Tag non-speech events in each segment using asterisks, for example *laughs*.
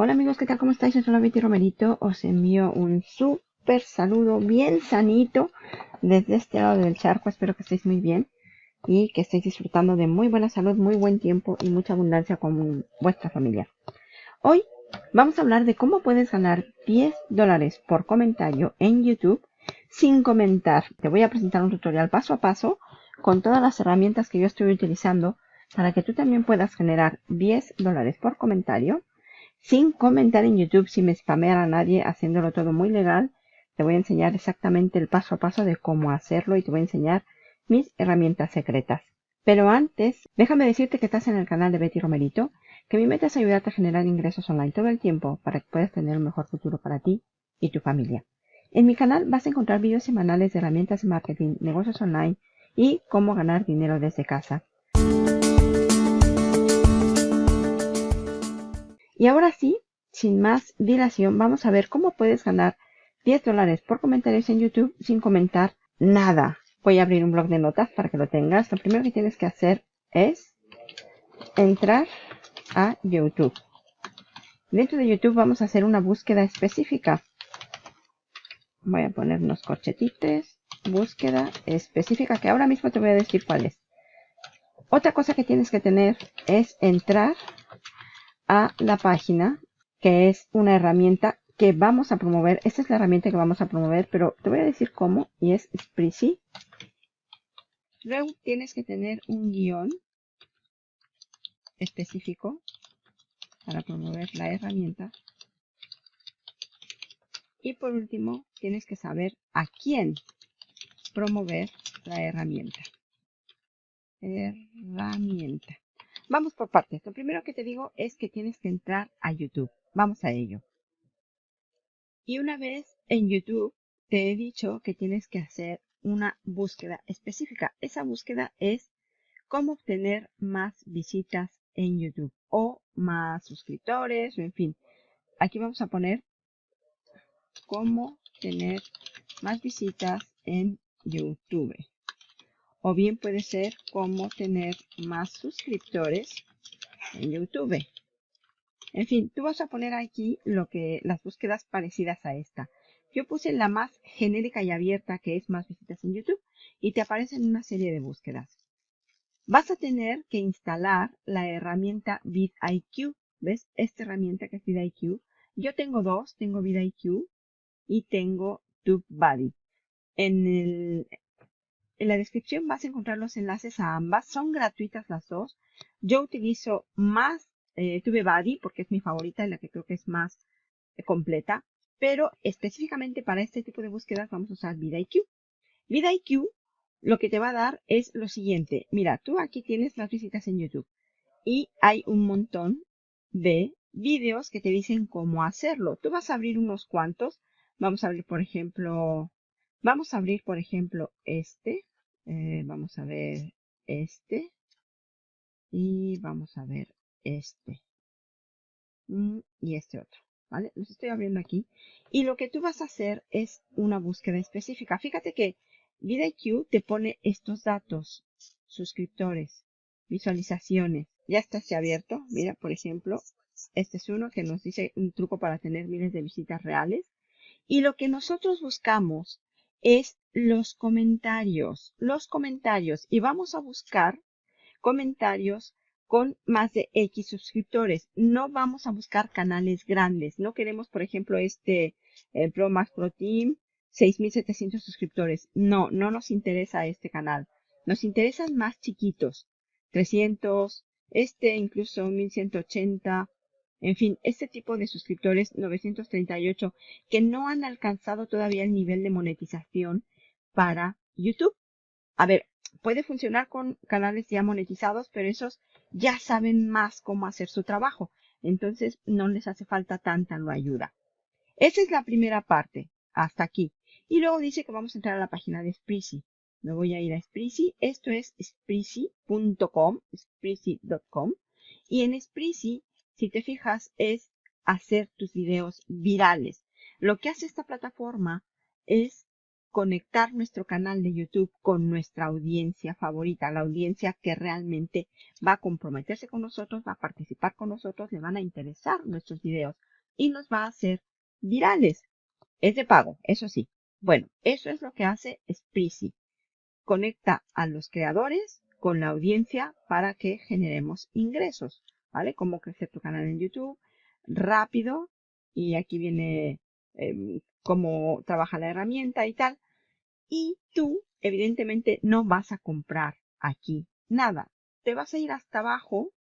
Hola amigos, ¿qué tal? ¿Cómo estáis? Soy Betty Romerito. Os envío un súper saludo bien sanito desde este lado del charco. Espero que estéis muy bien y que estéis disfrutando de muy buena salud, muy buen tiempo y mucha abundancia con vuestra familia. Hoy vamos a hablar de cómo puedes ganar 10 dólares por comentario en YouTube sin comentar. Te voy a presentar un tutorial paso a paso con todas las herramientas que yo estoy utilizando para que tú también puedas generar 10 dólares por comentario sin comentar en YouTube, sin me spamear a nadie, haciéndolo todo muy legal. Te voy a enseñar exactamente el paso a paso de cómo hacerlo y te voy a enseñar mis herramientas secretas. Pero antes, déjame decirte que estás en el canal de Betty Romerito, que mi meta es ayudarte a generar ingresos online todo el tiempo para que puedas tener un mejor futuro para ti y tu familia. En mi canal vas a encontrar vídeos semanales de herramientas de marketing, negocios online y cómo ganar dinero desde casa. Y ahora sí, sin más dilación, vamos a ver cómo puedes ganar 10 dólares por comentarios en YouTube sin comentar nada. Voy a abrir un blog de notas para que lo tengas. Lo primero que tienes que hacer es entrar a YouTube. Dentro de YouTube vamos a hacer una búsqueda específica. Voy a poner unos corchetitos. Búsqueda específica que ahora mismo te voy a decir cuál es. Otra cosa que tienes que tener es entrar a la página, que es una herramienta que vamos a promover. Esta es la herramienta que vamos a promover, pero te voy a decir cómo, y es Spreezy. Luego tienes que tener un guion específico para promover la herramienta. Y por último, tienes que saber a quién promover la herramienta. Herramienta. Vamos por partes. Lo primero que te digo es que tienes que entrar a YouTube. Vamos a ello. Y una vez en YouTube, te he dicho que tienes que hacer una búsqueda específica. Esa búsqueda es cómo obtener más visitas en YouTube o más suscriptores, en fin. Aquí vamos a poner cómo tener más visitas en YouTube o bien puede ser cómo tener más suscriptores en YouTube. En fin, tú vas a poner aquí lo que las búsquedas parecidas a esta. Yo puse la más genérica y abierta que es más visitas en YouTube y te aparecen una serie de búsquedas. Vas a tener que instalar la herramienta vidIQ. ¿Ves? Esta herramienta que es vidIQ. Yo tengo dos, tengo vidIQ y tengo TubeBuddy. En el, en la descripción vas a encontrar los enlaces a ambas. Son gratuitas las dos. Yo utilizo más eh, TubeBuddy porque es mi favorita y la que creo que es más eh, completa. Pero específicamente para este tipo de búsquedas vamos a usar VidIQ. VidIQ lo que te va a dar es lo siguiente. Mira, tú aquí tienes las visitas en YouTube y hay un montón de vídeos que te dicen cómo hacerlo. Tú vas a abrir unos cuantos. Vamos a abrir, por ejemplo, vamos a abrir, por ejemplo, este. Eh, vamos a ver este. Y vamos a ver este. Mm, y este otro. ¿Vale? Los estoy abriendo aquí. Y lo que tú vas a hacer es una búsqueda específica. Fíjate que VidIQ te pone estos datos. Suscriptores, visualizaciones. Ya está se abierto. Mira, por ejemplo, este es uno que nos dice un truco para tener miles de visitas reales. Y lo que nosotros buscamos es los comentarios, los comentarios y vamos a buscar comentarios con más de X suscriptores. No vamos a buscar canales grandes. No queremos, por ejemplo, este el Pro Max Pro Team, 6.700 suscriptores. No, no nos interesa este canal. Nos interesan más chiquitos. 300, este incluso 1180, en fin, este tipo de suscriptores 938 que no han alcanzado todavía el nivel de monetización para YouTube. A ver, puede funcionar con canales ya monetizados, pero esos ya saben más cómo hacer su trabajo. Entonces no les hace falta tanta ayuda. Esa es la primera parte, hasta aquí. Y luego dice que vamos a entrar a la página de Spreezy. Me voy a ir a Spreezy. Esto es spreezy.com, spreezy.com. Y en Spreezy si te fijas, es hacer tus videos virales. Lo que hace esta plataforma es conectar nuestro canal de YouTube con nuestra audiencia favorita, la audiencia que realmente va a comprometerse con nosotros, va a participar con nosotros, le van a interesar nuestros videos. y nos va a hacer virales. Es de pago, eso sí. Bueno, eso es lo que hace Spreezy. Conecta a los creadores con la audiencia para que generemos ingresos, ¿vale? Cómo crecer tu canal en YouTube rápido y aquí viene em, cómo trabaja la herramienta y tal. Y tú, evidentemente, no vas a comprar aquí nada. Te vas a ir hasta abajo,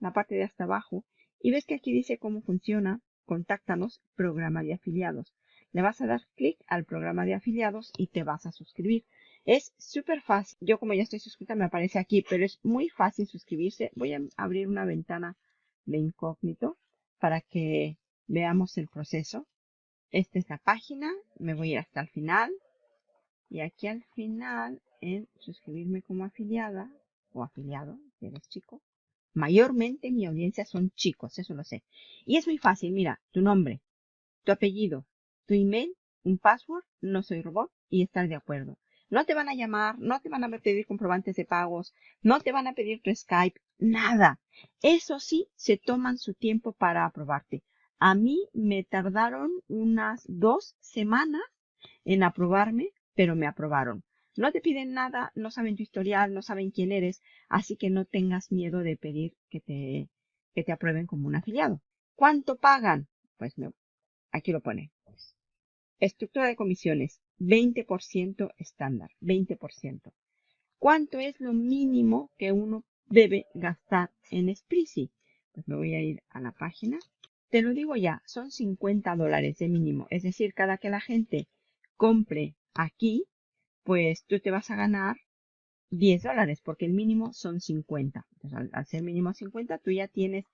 la parte de hasta abajo, y ves que aquí dice cómo funciona. Contáctanos, programa de afiliados. Le vas a dar clic al programa de afiliados y te vas a suscribir. Es súper fácil. Yo como ya estoy suscrita me aparece aquí, pero es muy fácil suscribirse. Voy a abrir una ventana de incógnito para que veamos el proceso. Esta es la página. Me voy a ir hasta el final. Y aquí al final, en suscribirme como afiliada o afiliado, si eres chico. Mayormente mi audiencia son chicos, eso lo sé. Y es muy fácil, mira, tu nombre, tu apellido, tu email, un password, no soy robot y estar de acuerdo. No te van a llamar, no te van a pedir comprobantes de pagos, no te van a pedir tu Skype, nada. Eso sí, se toman su tiempo para aprobarte. A mí me tardaron unas dos semanas en aprobarme, pero me aprobaron. No te piden nada, no saben tu historial, no saben quién eres, así que no tengas miedo de pedir que te, que te aprueben como un afiliado. ¿Cuánto pagan? Pues aquí lo pone. Estructura de comisiones, 20% estándar, 20%. ¿Cuánto es lo mínimo que uno debe gastar en Spreezy? Pues me voy a ir a la página. Te lo digo ya, son 50 dólares de mínimo. Es decir, cada que la gente compre aquí, pues tú te vas a ganar 10 dólares, porque el mínimo son 50. Entonces, al, ser mínimo 50, tú ya tienes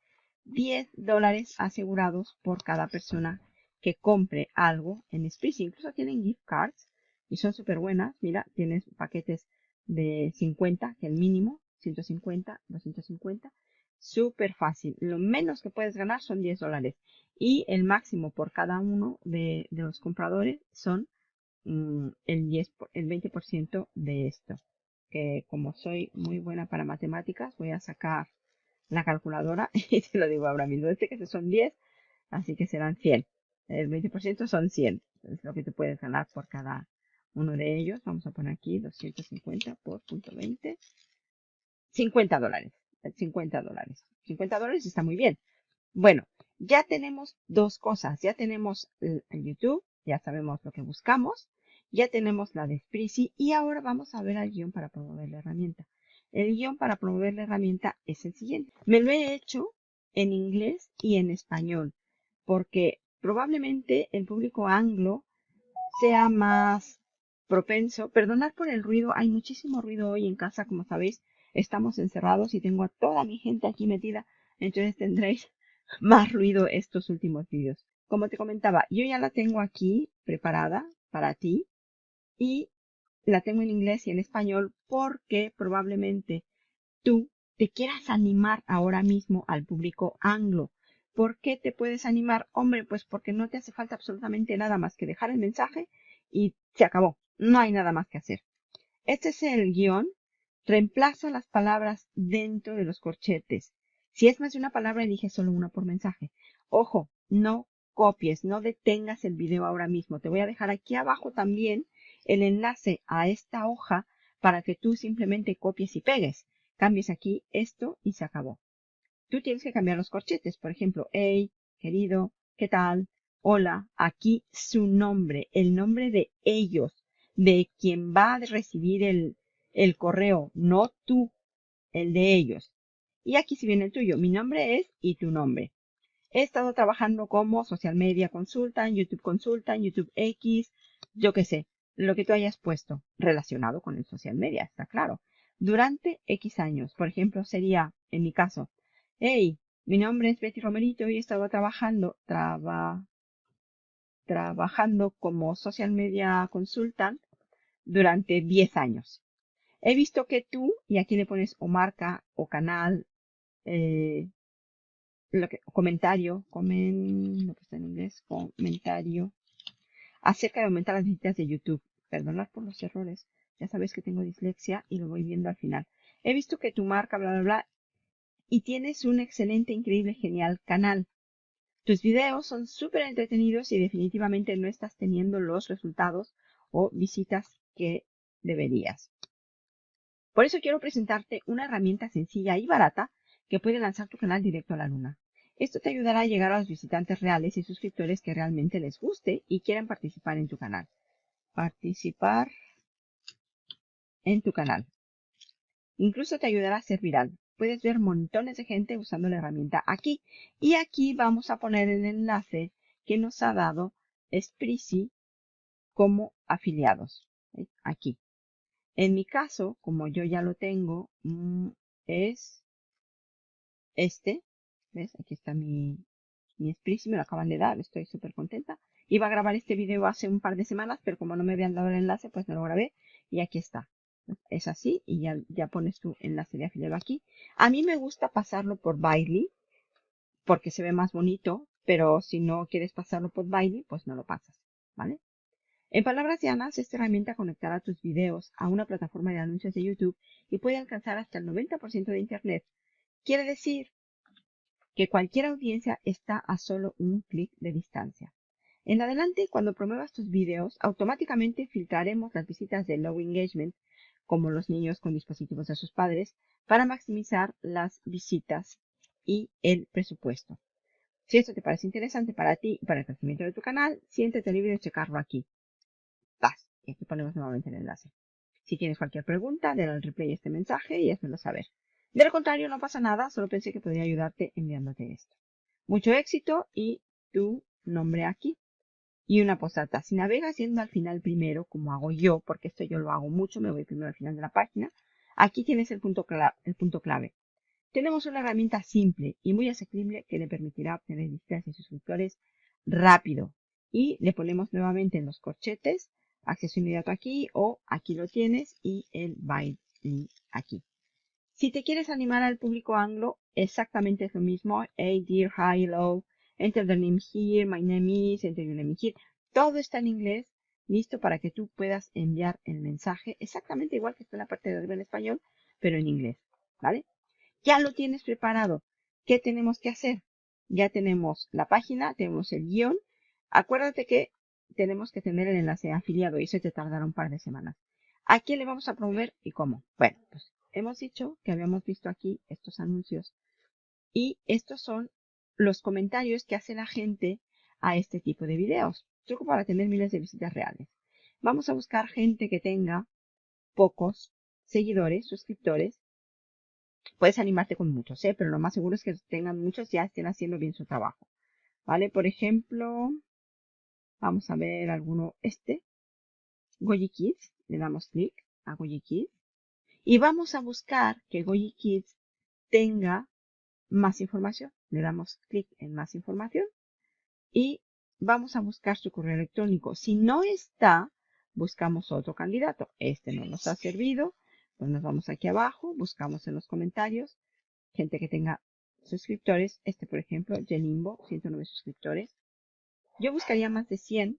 10 dólares asegurados por cada persona que compre algo en Spreezy. Incluso tienen gift cards y son súper buenas. Mira, tienes paquetes de 50, que el mínimo, 150, 250. Súper fácil. Lo menos que puedes ganar son 10 dólares. Y el máximo por cada uno de, los compradores son mm, el, 10, el 20% de esto. Que como soy muy buena para matemáticas, voy a sacar la calculadora *laughs* y te lo digo ahora mismo. Este que son 10, así que serán 100. El 20% son 100. Es lo que te puedes ganar por cada uno de ellos. Vamos a poner aquí 250 por punto 20. 50 dólares. 50 dólares. 50 dólares está muy bien. Bueno, ya tenemos dos cosas. Ya tenemos el, YouTube. Ya sabemos lo que buscamos. Ya tenemos la de Spreezy. Y ahora vamos a ver el guion para promover la herramienta. El guion para promover la herramienta es el siguiente. Me lo he hecho en inglés y en español. Porque probablemente el público anglo sea más propenso. Perdonad por el ruido, hay muchísimo ruido hoy en casa, como sabéis, estamos encerrados y tengo a toda mi gente aquí metida, entonces tendréis *laughs* más ruido estos últimos vídeos. Como te comentaba, yo ya la tengo aquí preparada para ti y la tengo en inglés y en español porque probablemente tú te quieras animar ahora mismo al público anglo. ¿Por qué te puedes animar? Hombre, pues porque no te hace falta absolutamente nada más que dejar el mensaje y se acabó. No hay nada más que hacer. Este es el guion. Reemplaza las palabras dentro de los corchetes. Si es más de una palabra, elige solo una por mensaje. Ojo, no copies, no detengas el video ahora mismo. Te voy a dejar aquí abajo también el enlace a esta hoja para que tú simplemente copies y pegues. Cambies aquí esto y se acabó tú tienes que cambiar los corchetes. Por ejemplo, hey, querido, ¿qué tal? Hola, aquí su nombre, el nombre de ellos, de quien va a recibir el, el correo, no tú, el de ellos. Y aquí si viene el tuyo, mi nombre es y tu nombre. He estado trabajando como social media consulta, YouTube consulta, YouTube X, yo qué sé, lo que tú hayas puesto relacionado con el social media, está claro. Durante X años, por ejemplo, sería, en mi caso, Hey, mi nombre es Betty Romerito y he estado trabajando, trabajando como social media consultant durante 10 años. He visto que tú, y aquí le pones o marca o canal, eh, lo que, comentario, comen, está en inglés, comentario, acerca de aumentar las visitas de YouTube. Perdonad por los errores. Ya sabéis que tengo dislexia y lo voy viendo al final. He visto que tu marca, bla, bla, bla, y tienes un excelente, increíble, genial canal. Tus videos son súper entretenidos y definitivamente no estás teniendo los resultados o visitas que deberías. Por eso quiero presentarte una herramienta sencilla y barata que puede lanzar tu canal directo a la luna. Esto te ayudará a llegar a los visitantes reales y suscriptores que realmente les guste y quieran participar en tu canal. Participar en tu canal. Incluso te ayudará a ser viral. Puedes ver montones de gente usando la herramienta aquí. Y aquí vamos a poner el enlace que nos ha dado Spreezy como afiliados. Aquí. En mi caso, como yo ya lo tengo, mm, es este. ¿Ves? Aquí está mi, mi me lo acaban de dar, estoy súper contenta. Iba a grabar este video hace un par de semanas, pero como no me habían dado el enlace, pues no lo grabé. Y aquí está es así y ya, ya pones tu enlace de afiliado aquí. A mí me gusta pasarlo por Bailey porque se ve más bonito, pero si no quieres pasarlo por Bailey, pues no lo pasas, ¿vale? En palabras llanas, esta herramienta conectará tus videos a una plataforma de anuncios de YouTube y puede alcanzar hasta el 90% de Internet. Quiere decir que cualquier audiencia está a solo un clic de distancia. En adelante, cuando promuevas tus videos, automáticamente filtraremos las visitas de low engagement como los niños con dispositivos de sus padres, para maximizar las visitas y el presupuesto. Si esto te parece interesante para ti y para el crecimiento de tu canal, siéntete libre de checarlo aquí. Vas, y aquí ponemos nuevamente el enlace. Si tienes cualquier pregunta, dale al replay este mensaje y házmelo saber. De lo contrario, no pasa nada, solo pensé que podría ayudarte enviándote esto. Mucho éxito y tu nombre aquí y una postdata. Si navegas yendo al final primero, como hago yo, porque esto yo lo hago mucho, me voy primero al final de la página, aquí tienes el punto, el punto clave. Tenemos una herramienta simple y muy asequible que le permitirá obtener visitas y suscriptores rápido. Y le ponemos nuevamente en los corchetes, acceso inmediato aquí o aquí lo tienes y el byte aquí. Si te quieres animar al público anglo, exactamente es lo mismo. Hey, dear, hi, hello, enter the name here, my name is, enter your name here. Todo está en inglés, listo para que tú puedas enviar el mensaje exactamente igual que está en la parte de arriba en español, pero en inglés, ¿vale? Ya lo tienes preparado. ¿Qué tenemos que hacer? Ya tenemos la página, tenemos el guion. Acuérdate que tenemos que tener el enlace afiliado y eso te tardará un par de semanas. ¿A quién le vamos a promover y cómo? Bueno, pues hemos dicho que habíamos visto aquí estos anuncios y estos son los comentarios que hace la gente a este tipo de videos. Truco para tener miles de visitas reales. Vamos a buscar gente que tenga pocos seguidores, suscriptores. Puedes animarte con muchos, ¿eh? pero lo más seguro es que tengan muchos ya estén haciendo bien su trabajo. ¿Vale? Por ejemplo, vamos a ver alguno, este, Goyi Kids. Le damos clic a Goyi Kids. Y vamos a buscar que Goyi Kids tenga más información. Le damos clic en más información y vamos a buscar su correo electrónico. Si no está, buscamos otro candidato. Este no nos ha servido. Pues nos vamos aquí abajo, buscamos en los comentarios gente que tenga suscriptores. Este, por ejemplo, Jelimbo, 109 suscriptores. Yo buscaría más de 100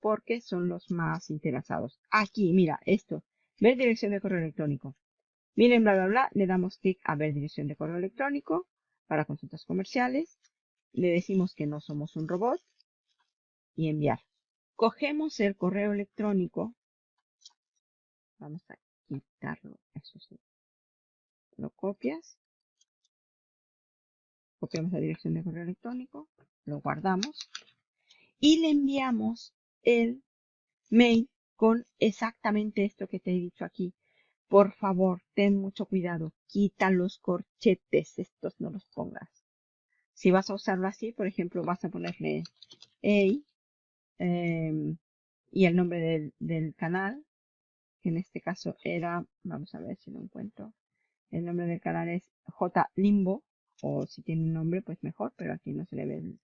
porque son los más interesados. Aquí, mira, esto. Ver dirección de correo electrónico. Miren, bla, bla, bla. Le damos clic a ver dirección de correo electrónico para consultas comerciales. Le decimos que no somos un robot y enviar. Cogemos el correo electrónico. Vamos a quitarlo. Eso sí. Lo copias. Copiamos la dirección de correo electrónico. Lo guardamos. Y le enviamos el mail con exactamente esto que te he dicho aquí. Por favor, ten mucho cuidado. Quita los corchetes. Estos no los pongas. Si vas a usarlo así, por ejemplo, vas a ponerle hey em, y el nombre del, del canal, que en este caso era, vamos a ver si lo encuentro. El nombre del canal es J Limbo, o si tiene un nombre, pues mejor, pero aquí no se le ve el,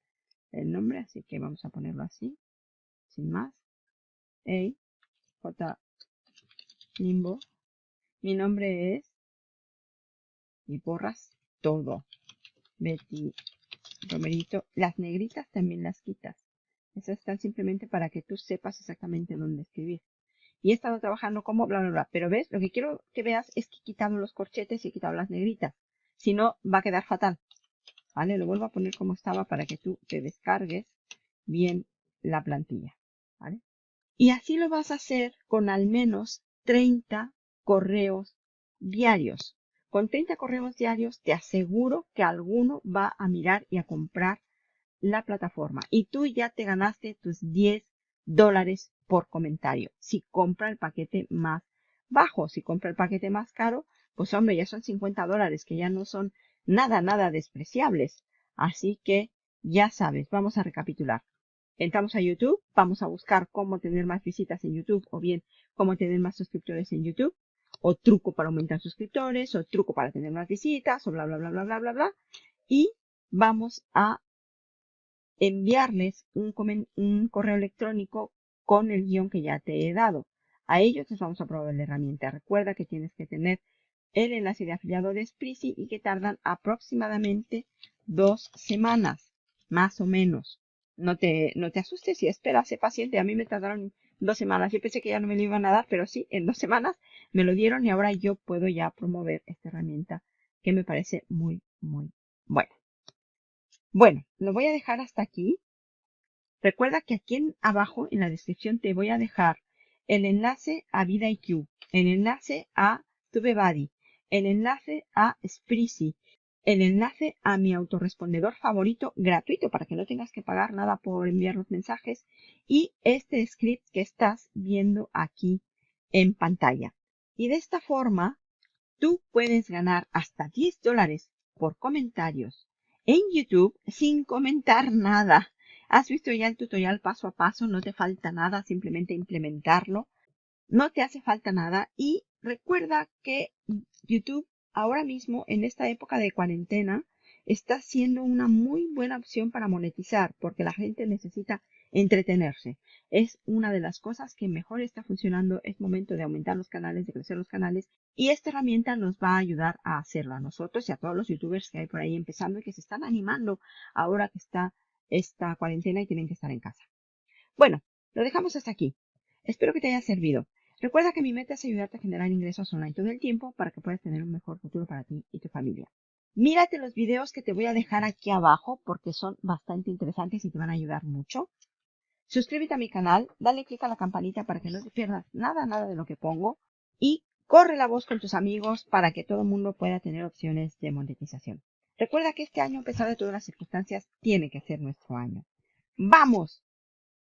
el nombre, así que vamos a ponerlo así, sin más. Hey, J Limbo mi nombre es... Y borras todo. Betty Romerito. Las negritas también las quitas. Esas están simplemente para que tú sepas exactamente dónde escribir. Y he estado trabajando como bla, bla, bla. Pero ves, lo que quiero que veas es que he quitado los corchetes y he quitado las negritas. Si no, va a quedar fatal. ¿vale? Lo vuelvo a poner como estaba para que tú te descargues bien la plantilla, ¿vale? Y así lo vas a hacer con al menos 30 correos diarios. Con 30 correos diarios te aseguro que alguno va a mirar y a comprar la plataforma. Y tú ya te ganaste tus 10 dólares por comentario. Si compra el paquete más bajo, si compra el paquete más caro, pues hombre, ya son 50 dólares, que ya no son nada, nada despreciables. Así que ya sabes, vamos a recapitular. Entramos a YouTube, vamos a buscar cómo tener más visitas en YouTube o bien cómo tener más suscriptores en YouTube o truco para aumentar suscriptores o truco para tener más visitas o bla, bla, bla, bla, bla, bla, bla. Y vamos a enviarles un, correo electrónico con el guion que ya te he dado. A ellos les vamos a proveer la herramienta. Recuerda que tienes que tener el enlace de afiliado de Spreezy y que tardan aproximadamente dos semanas, más o menos. No te, no te asustes y espera, sé paciente. A mí me tardaron dos semanas. Yo pensé que ya no me lo iban a dar, pero sí, en dos semanas me lo dieron y ahora yo puedo ya promover esta herramienta que me parece muy, muy buena. Bueno, lo voy a dejar hasta aquí. Recuerda que aquí en abajo en la descripción te voy a dejar el enlace a VidaIQ, el enlace a TubeBuddy, el enlace a Spreezy, el enlace a mi autorrespondedor favorito gratuito para que no tengas que pagar nada por enviar los mensajes y este script que estás viendo aquí en pantalla. Y de esta forma tú puedes ganar hasta 10 dólares por comentarios en YouTube sin comentar nada. Has visto ya el tutorial paso a paso, no te falta nada, simplemente implementarlo. No te hace falta nada y recuerda que YouTube ahora mismo, en esta época de cuarentena, está siendo una muy buena opción para monetizar porque la gente necesita entretenerse. Es una de las cosas que mejor está funcionando. Es momento de aumentar los canales, de crecer los canales y esta herramienta nos va a ayudar a hacerlo a nosotros y a todos los youtubers que hay por ahí empezando y que se están animando ahora que está esta cuarentena y tienen que estar en casa. Bueno, lo dejamos hasta aquí. Espero que te haya servido. Recuerda que mi meta es ayudarte a generar ingresos online todo el tiempo para que puedas tener un mejor futuro para ti y tu familia. Mírate los videos que te voy a dejar aquí abajo porque son bastante interesantes y te van a ayudar mucho. Suscríbete a mi canal, dale clic a la campanita para que no te pierdas nada, nada de lo que pongo y corre la voz con tus amigos para que todo el mundo pueda tener opciones de monetización. Recuerda que este año, a pesar de todas las circunstancias, tiene que ser nuestro año. ¡Vamos!